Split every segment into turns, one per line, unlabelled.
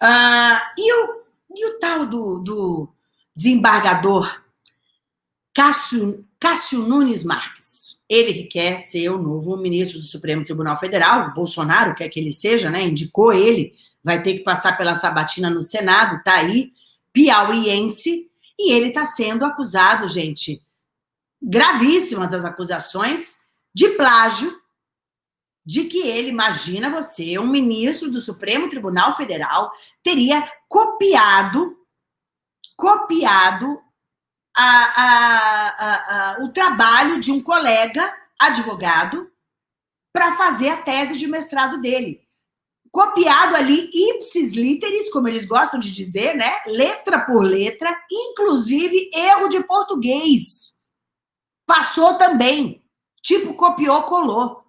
Ah, e, o, e o tal do, do desembargador Cássio, Cássio Nunes Marques? Ele que quer ser o novo ministro do Supremo Tribunal Federal, Bolsonaro quer que ele seja, né? Indicou ele, vai ter que passar pela sabatina no Senado, tá aí, piauiense, e ele está sendo acusado, gente, gravíssimas as acusações de plágio, de que ele, imagina você, um ministro do Supremo Tribunal Federal, teria copiado, copiado a, a, a, o trabalho de um colega advogado para fazer a tese de mestrado dele. Copiado ali, ipsis literis, como eles gostam de dizer, né? Letra por letra, inclusive erro de português. Passou também. Tipo, copiou, colou.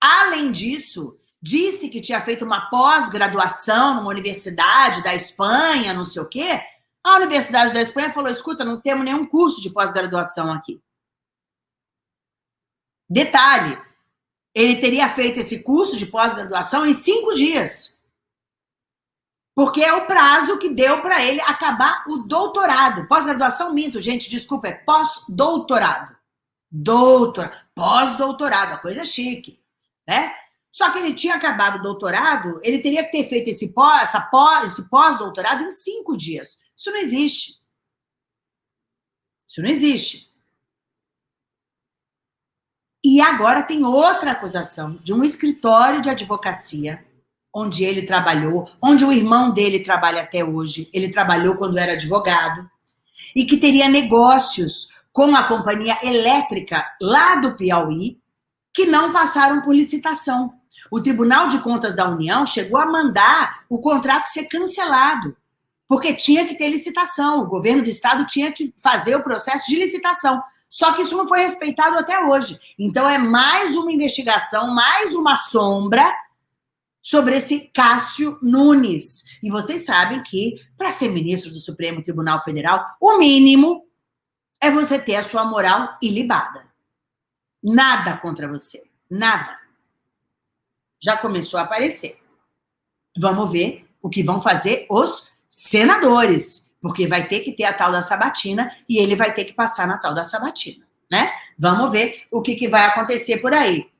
Além disso, disse que tinha feito uma pós-graduação numa universidade da Espanha, não sei o quê. A Universidade da Espanha falou: escuta, não temos nenhum curso de pós-graduação aqui. Detalhe: ele teria feito esse curso de pós-graduação em cinco dias. Porque é o prazo que deu para ele acabar o doutorado. Pós-graduação, minto, gente, desculpa, é pós-doutorado. Doutor, pós-doutorado, a coisa chique né? Só que ele tinha acabado o doutorado, ele teria que ter feito esse pós, pós, esse pós-doutorado em cinco dias. Isso não existe. Isso não existe. E agora tem outra acusação de um escritório de advocacia, onde ele trabalhou, onde o irmão dele trabalha até hoje. Ele trabalhou quando era advogado. E que teria negócios com a companhia elétrica lá do Piauí, que não passaram por licitação. O Tribunal de Contas da União chegou a mandar o contrato ser cancelado, porque tinha que ter licitação. O governo do estado tinha que fazer o processo de licitação. Só que isso não foi respeitado até hoje. Então é mais uma investigação, mais uma sombra sobre esse Cássio Nunes. E vocês sabem que, para ser ministro do Supremo Tribunal Federal, o mínimo é você ter a sua moral ilibada. Nada contra você. Nada. Já começou a aparecer. Vamos ver o que vão fazer os senadores, porque vai ter que ter a tal da sabatina e ele vai ter que passar na tal da sabatina, né? Vamos ver o que, que vai acontecer por aí.